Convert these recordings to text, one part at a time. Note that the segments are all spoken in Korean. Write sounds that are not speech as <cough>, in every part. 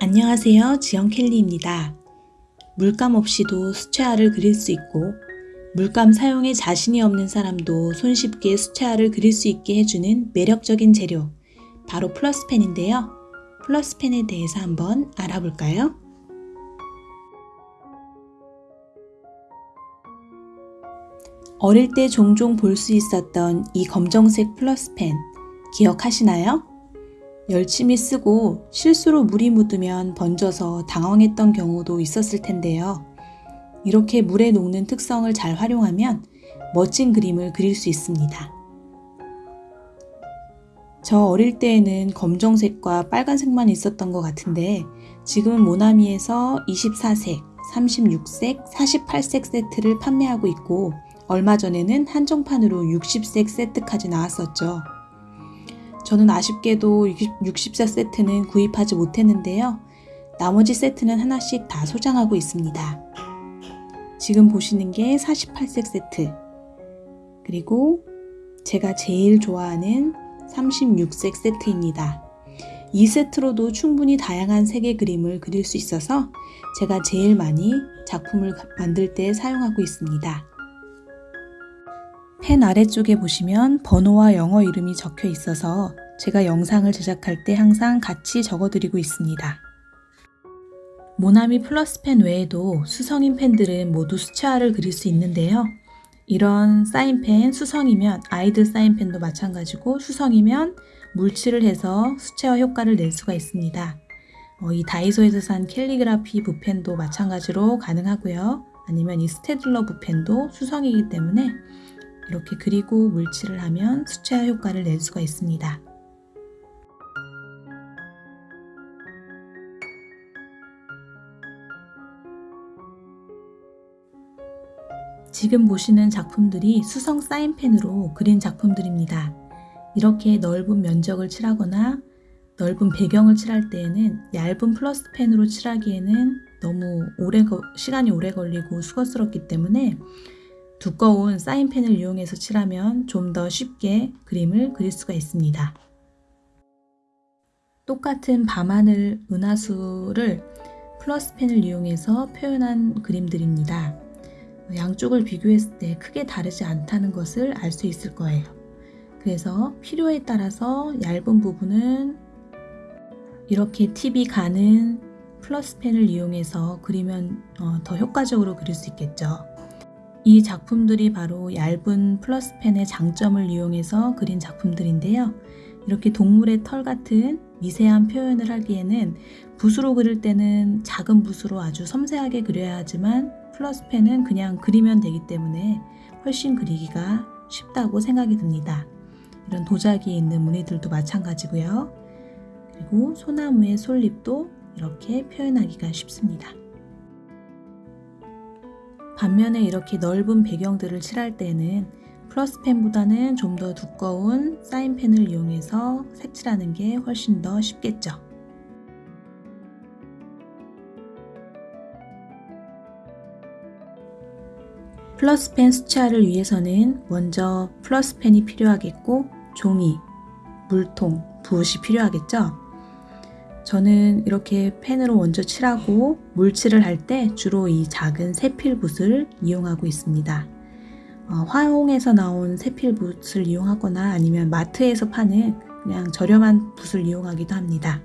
안녕하세요. 지영 켈리입니다. 물감 없이도 수채화를 그릴 수 있고 물감 사용에 자신이 없는 사람도 손쉽게 수채화를 그릴 수 있게 해주는 매력적인 재료 바로 플러스펜인데요. 플러스펜에 대해서 한번 알아볼까요? 어릴 때 종종 볼 수 있었던 이 검정색 플러스펜 기억하시나요? 열심히 쓰고 실수로 물이 묻으면 번져서 당황했던 경우도 있었을 텐데요. 이렇게 물에 녹는 특성을 잘 활용하면 멋진 그림을 그릴 수 있습니다. 저 어릴 때에는 검정색과 빨간색만 있었던 것 같은데 지금은 모나미에서 24색, 36색, 48색 세트를 판매하고 있고 얼마 전에는 한정판으로 60색 세트까지 나왔었죠. 저는 아쉽게도 60사 세트는 구입하지 못했는데요. 나머지 세트는 하나씩 다 소장하고 있습니다. 지금 보시는 게 48색 세트 그리고 제가 제일 좋아하는 36색 세트입니다. 이 세트로도 충분히 다양한 색의 그림을 그릴 수 있어서 제가 제일 많이 작품을 만들 때 사용하고 있습니다. 펜 아래쪽에 보시면 번호와 영어 이름이 적혀 있어서 제가 영상을 제작할 때 항상 같이 적어드리고 있습니다. 모나미 플러스 펜 외에도 수성인 펜들은 모두 수채화를 그릴 수 있는데요. 이런 사인펜 수성이면 아이들 사인펜도 마찬가지고 수성이면 물칠을 해서 수채화 효과를 낼 수가 있습니다. 어, 이 다이소에서 산 캘리그라피 붓펜도 마찬가지로 가능하고요. 아니면 이 Staedtler 붓펜도 수성이기 때문에 이렇게 그리고 물칠을 하면 수채화 효과를 낼 수가 있습니다. 지금 보시는 작품들이 수성 사인펜으로 그린 작품들입니다. 이렇게 넓은 면적을 칠하거나 넓은 배경을 칠할 때에는 얇은 플러스 펜으로 칠하기에는 너무 오래 시간이 오래 걸리고 수고스럽기 때문에 두꺼운 사인펜을 이용해서 칠하면 좀 더 쉽게 그림을 그릴 수가 있습니다. 똑같은 밤하늘 은하수를 플러스펜을 이용해서 표현한 그림들입니다. 양쪽을 비교했을 때 크게 다르지 않다는 것을 알 수 있을 거예요. 그래서 필요에 따라서 얇은 부분은 이렇게 팁이 가는 플러스펜을 이용해서 그리면 어, 더 효과적으로 그릴 수 있겠죠. 이 작품들이 바로 얇은 플러스펜의 장점을 이용해서 그린 작품들인데요. 이렇게 동물의 털 같은 미세한 표현을 하기에는 붓으로 그릴 때는 작은 붓으로 아주 섬세하게 그려야 하지만 플러스펜은 그냥 그리면 되기 때문에 훨씬 그리기가 쉽다고 생각이 듭니다. 이런 도자기에 있는 무늬들도 마찬가지고요. 그리고 소나무의 솔잎도 이렇게 표현하기가 쉽습니다. 반면에 이렇게 넓은 배경들을 칠할 때는 플러스펜보다는 좀 더 두꺼운 사인펜을 이용해서 색칠하는 게 훨씬 더 쉽겠죠. 플러스펜 수채화를 위해서는 먼저 플러스펜이 필요하겠고 종이, 물통, 붓이 필요하겠죠. 저는 이렇게 펜으로 먼저 칠하고 물칠을 할 때 주로 이 작은 세필붓을 이용하고 있습니다. 어, 화용에서 나온 세필붓을 이용하거나 아니면 마트에서 파는 그냥 저렴한 붓을 이용하기도 합니다.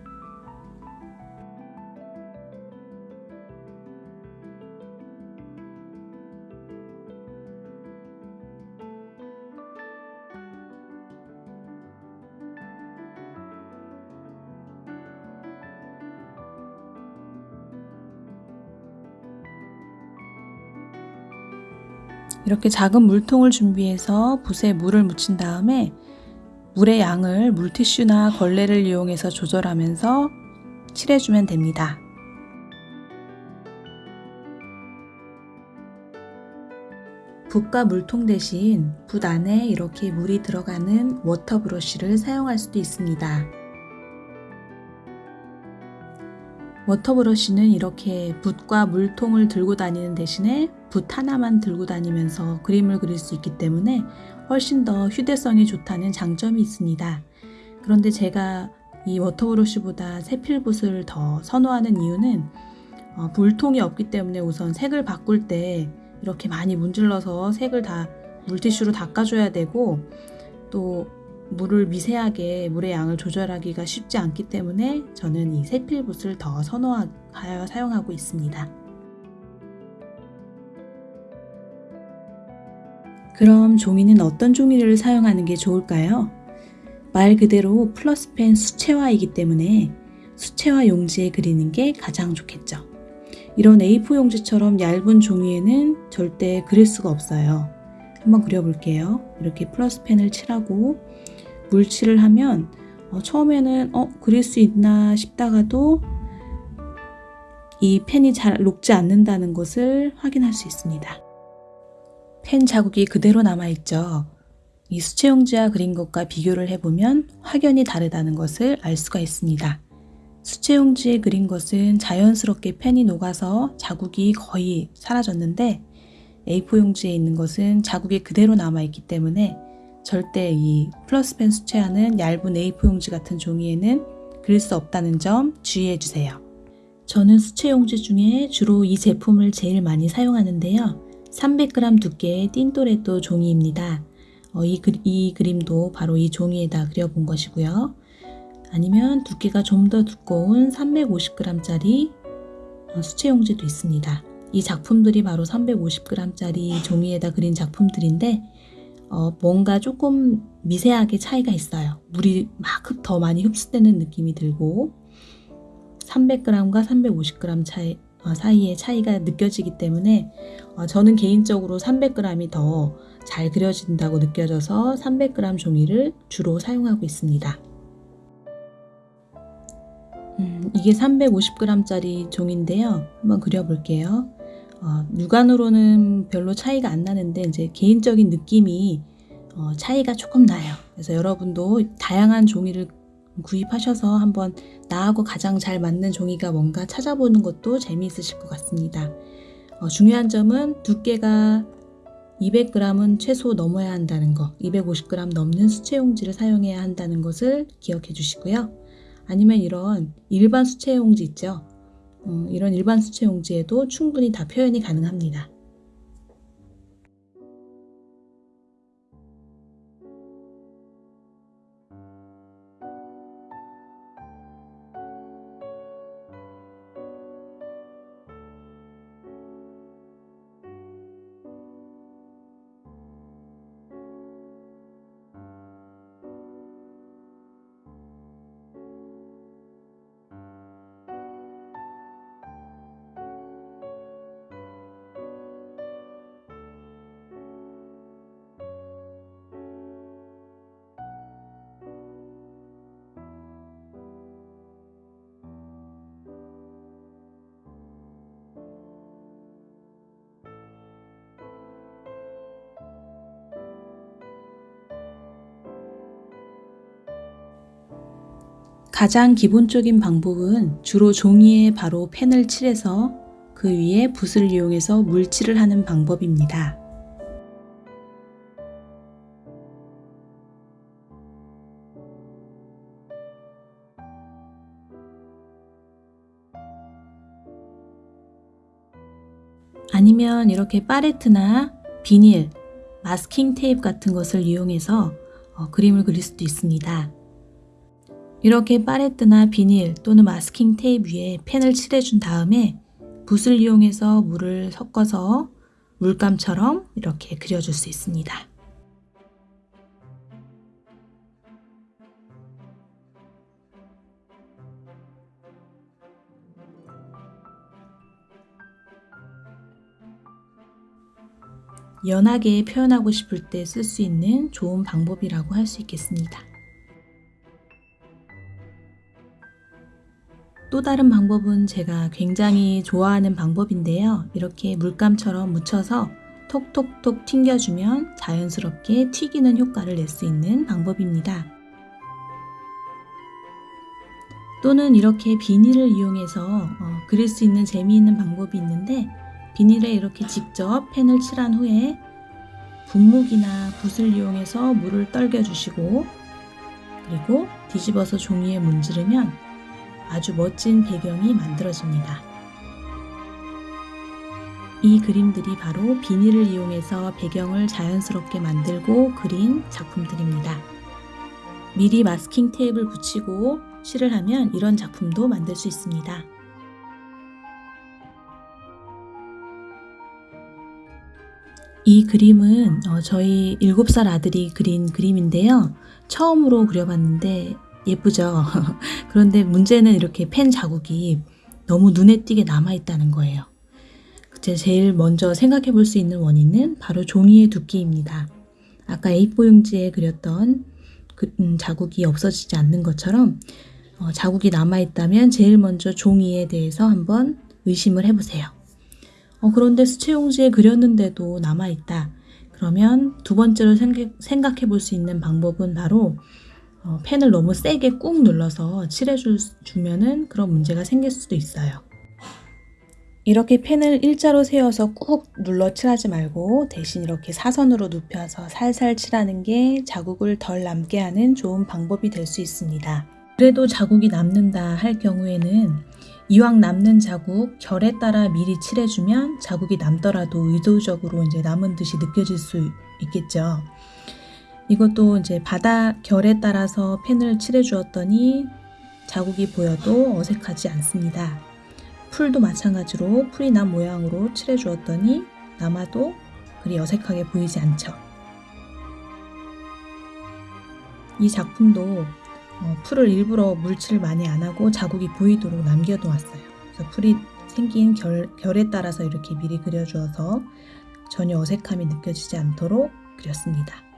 이렇게 작은 물통을 준비해서 붓에 물을 묻힌 다음에 물의 양을 물티슈나 걸레를 이용해서 조절하면서 칠해주면 됩니다. 붓과 물통 대신 붓 안에 이렇게 물이 들어가는 water brush를 사용할 수도 있습니다. water brush는 이렇게 붓과 물통을 들고 다니는 대신에 붓 하나만 들고 다니면서 그림을 그릴 수 있기 때문에 훨씬 더 휴대성이 좋다는 장점이 있습니다. 그런데 제가 이 워터브러쉬보다 세필붓을 더 선호하는 이유는 어, 물통이 없기 때문에 우선 색을 바꿀 때 이렇게 많이 문질러서 색을 다 물티슈로 닦아줘야 되고 또 물을 미세하게 물의 양을 조절하기가 쉽지 않기 때문에 저는 이 세필붓을 더 선호하여 사용하고 있습니다. 그럼 종이는 어떤 종이를 사용하는 게 좋을까요? 말 그대로 플러스펜 수채화이기 때문에 수채화 용지에 그리는 게 가장 좋겠죠. 이런 A4 용지처럼 얇은 종이에는 절대 그릴 수가 없어요. 한번 그려볼게요. 이렇게 플러스펜을 칠하고 물칠을 하면 어, 처음에는 어 그릴 수 있나 싶다가도 이 펜이 잘 녹지 않는다는 것을 확인할 수 있습니다. 펜 자국이 그대로 남아있죠. 이 수채용지와 그린 것과 비교를 해보면 확연히 다르다는 것을 알 수가 있습니다. 수채용지에 그린 것은 자연스럽게 펜이 녹아서 자국이 거의 사라졌는데 A4 용지에 있는 것은 자국이 그대로 남아있기 때문에 절대 이 플러스펜 수채화는 얇은 A4 용지 같은 종이에는 그릴 수 없다는 점 주의해 주세요. 저는 수채 용지 중에 주로 이 제품을 제일 많이 사용하는데요. 300g 두께의 띵또레또 종이입니다. 어, 이, 그, 이 그림도 바로 이 종이에다 그려본 것이고요. 아니면 두께가 좀 더 두꺼운 350g짜리 어, 수채 용지도 있습니다. 이 작품들이 바로 350g짜리 종이에다 그린 작품들인데 어, 뭔가 조금 미세하게 차이가 있어요. 물이 막 더 많이 흡수되는 느낌이 들고 300g과 350g 차이, 어, 사이의 차이가 느껴지기 때문에 어, 저는 개인적으로 300g이 더 잘 그려진다고 느껴져서 300g 종이를 주로 사용하고 있습니다. 음, 이게 350g짜리 종인데요. 한번 그려볼게요. 어, 육안으로는 별로 차이가 안 나는데 이제 개인적인 느낌이 어, 차이가 조금 나요. 그래서 여러분도 다양한 종이를 구입하셔서 한번 나하고 가장 잘 맞는 종이가 뭔가 찾아보는 것도 재미있으실 것 같습니다. 어, 중요한 점은 두께가 200g은 최소 넘어야 한다는 거, 250g 넘는 수채용지를 사용해야 한다는 것을 기억해 주시고요. 아니면 이런 일반 수채용지 있죠. 어, 이런 일반 수채 용지에도 충분히 다 표현이 가능합니다. 가장 기본적인 방법은 주로 종이에 바로 펜을 칠해서 그 위에 붓을 이용해서 물칠을 하는 방법입니다. 아니면 이렇게 파레트나 비닐, 마스킹 테이프 같은 것을 이용해서 어, 그림을 그릴 수도 있습니다. 이렇게 파레트나 비닐 또는 마스킹 테이프 위에 펜을 칠해준 다음에 붓을 이용해서 물을 섞어서 물감처럼 이렇게 그려줄 수 있습니다. 연하게 표현하고 싶을 때 쓸 수 있는 좋은 방법이라고 할 수 있겠습니다. 또 다른 방법은 제가 굉장히 좋아하는 방법인데요. 이렇게 물감처럼 묻혀서 톡톡톡 튕겨주면 자연스럽게 튀기는 효과를 낼 수 있는 방법입니다. 또는 이렇게 비닐을 이용해서 어, 그릴 수 있는 재미있는 방법이 있는데 비닐에 이렇게 직접 펜을 칠한 후에 분무기나 붓을 이용해서 물을 떨겨 주시고 그리고 뒤집어서 종이에 문지르면 아주 멋진 배경이 만들어집니다. 이 그림들이 바로 비닐을 이용해서 배경을 자연스럽게 만들고 그린 작품들입니다. 미리 마스킹 테이프를 붙이고 칠을 하면 이런 작품도 만들 수 있습니다. 이 그림은 어, 저희 7살 아들이 그린 그림인데요. 처음으로 그려봤는데 예쁘죠? <laughs> 그런데 문제는 이렇게 펜 자국이 너무 눈에 띄게 남아있다는 거예요. 제일 먼저 생각해 볼 수 있는 원인은 바로 종이의 두께입니다. 아까 A4 용지에 그렸던 그, 음, 자국이 없어지지 않는 것처럼 어, 자국이 남아있다면 제일 먼저 종이에 대해서 한번 의심을 해보세요. 어, 그런데 수채용지에 그렸는데도 남아있다. 그러면 두 번째로 생각, 해볼 수 있는 방법은 바로 어, 펜을 너무 세게 꾹 눌러서 칠해주면 은 그런 문제가 생길 수도 있어요. 이렇게 펜을 일자로 세워서 꾹 눌러 칠하지 말고 대신 이렇게 사선으로 눕혀서 살살 칠하는 게 자국을 덜 남게 하는 좋은 방법이 될 수 있습니다. 그래도 자국이 남는다 할 경우에는 이왕 남는 자국 결에 따라 미리 칠해주면 자국이 남더라도 의도적으로 이제 남은 듯이 느껴질 수 있겠죠. 이것도 이제 바다 결에 따라서 펜을 칠해 주었더니 자국이 보여도 어색하지 않습니다. 풀도 마찬가지로 풀이 난 모양으로 칠해 주었더니 남아도 그리 어색하게 보이지 않죠. 이 작품도 어, 풀을 일부러 물칠을 많이 안 하고 자국이 보이도록 남겨놓았어요. 그래서 풀이 생긴 결, 결에 따라서 이렇게 미리 그려주어서 전혀 어색함이 느껴지지 않도록 그렸습니다.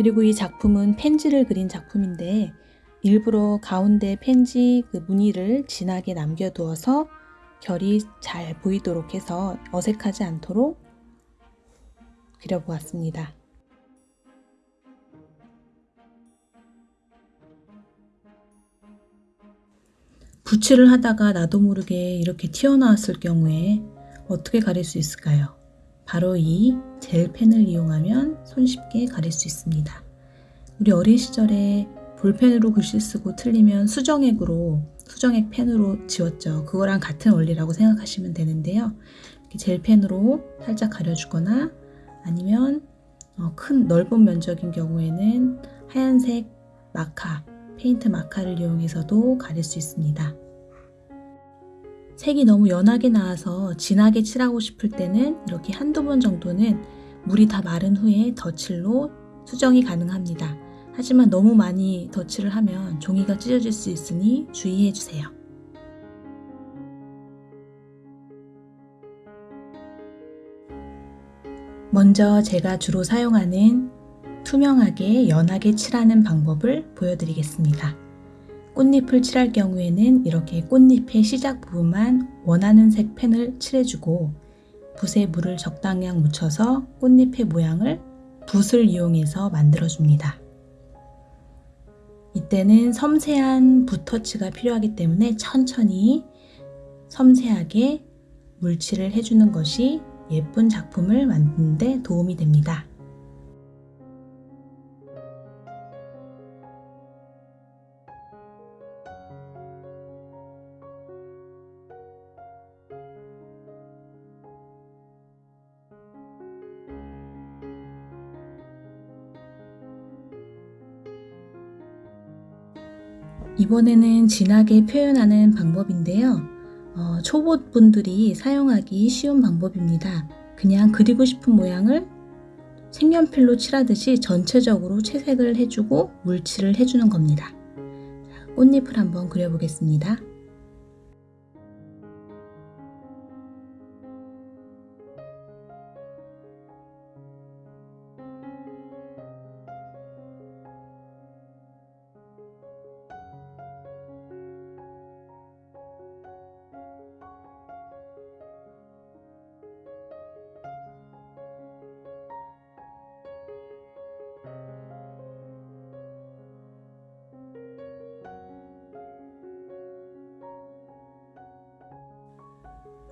그리고 이 작품은 펜지를 그린 작품인데 일부러 가운데 펜지 그 무늬를 진하게 남겨두어서 결이 잘 보이도록 해서 어색하지 않도록 그려보았습니다. 붓칠을 하다가 나도 모르게 이렇게 튀어나왔을 경우에 어떻게 가릴 수 있을까요? 바로 이 젤펜을 이용하면 손쉽게 가릴 수 있습니다. 우리 어린 시절에 볼펜으로 글씨 쓰고 틀리면 수정액으로 수정액 펜으로 지웠죠. 그거랑 같은 원리라고 생각하시면 되는데요. 젤펜으로 살짝 가려주거나 아니면 어, 큰 넓은 면적인 경우에는 하얀색 마카, 페인트 마카를 이용해서도 가릴 수 있습니다. 색이 너무 연하게 나와서 진하게 칠하고 싶을 때는 이렇게 한두 번 정도는 물이 다 마른 후에 덧칠로 수정이 가능합니다. 하지만 너무 많이 덧칠을 하면 종이가 찢어질 수 있으니 주의해 주세요. 먼저 제가 주로 사용하는 투명하게 연하게 칠하는 방법을 보여드리겠습니다. 꽃잎을 칠할 경우에는 이렇게 꽃잎의 시작 부분만 원하는 색 펜을 칠해주고 붓에 물을 적당량 묻혀서 꽃잎의 모양을 붓을 이용해서 만들어줍니다. 이때는 섬세한 붓터치가 필요하기 때문에 천천히 섬세하게 물칠을 해주는 것이 예쁜 작품을 만드는 데 도움이 됩니다. 이번에는 진하게 표현하는 방법인데요. 어, 초보분들이 사용하기 쉬운 방법입니다. 그냥 그리고 싶은 모양을 색연필로 칠하듯이 전체적으로 채색을 해주고 물칠을 해주는 겁니다. 꽃잎을 한번 그려보겠습니다.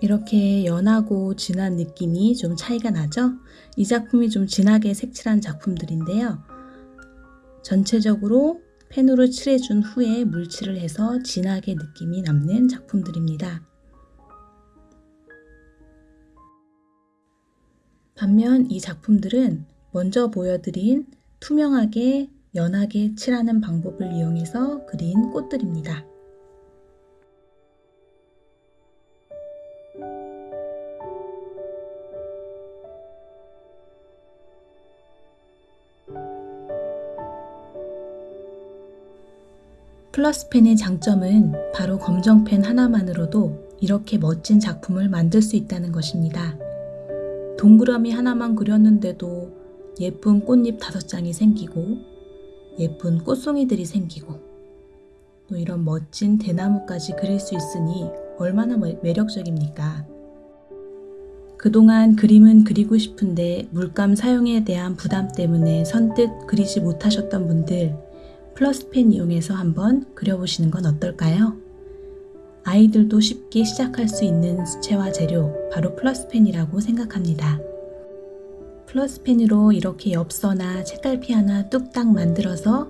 이렇게 연하고 진한 느낌이 좀 차이가 나죠? 이 작품이 좀 진하게 색칠한 작품들인데요. 전체적으로 펜으로 칠해준 후에 물칠을 해서 진하게 느낌이 남는 작품들입니다. 반면 이 작품들은 먼저 보여드린 투명하게 연하게 칠하는 방법을 이용해서 그린 꽃들입니다. 플러스펜의 장점은 바로 검정펜 하나만으로도 이렇게 멋진 작품을 만들 수 있다는 것입니다. 동그라미 하나만 그렸는데도 예쁜 꽃잎 다섯 장이 생기고 예쁜 꽃송이들이 생기고 또 이런 멋진 대나무까지 그릴 수 있으니 얼마나 매력적입니까? 그동안 그림은 그리고 싶은데 물감 사용에 대한 부담 때문에 선뜻 그리지 못하셨던 분들 플러스펜 이용해서 한번 그려보시는 건 어떨까요? 아이들도 쉽게 시작할 수 있는 수채화 재료 바로 플러스펜이라고 생각합니다. 플러스펜으로 이렇게 엽서나 책갈피 하나 뚝딱 만들어서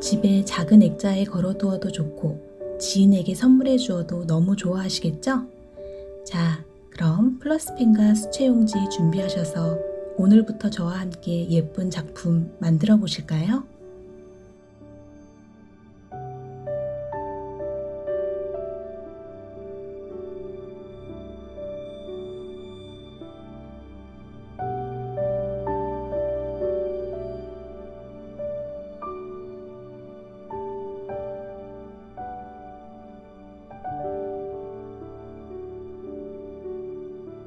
집에 작은 액자에 걸어두어도 좋고 지인에게 선물해 주어도 너무 좋아하시겠죠? 자, 그럼 플러스펜과 수채용지 준비하셔서 오늘부터 저와 함께 예쁜 작품 만들어 보실까요?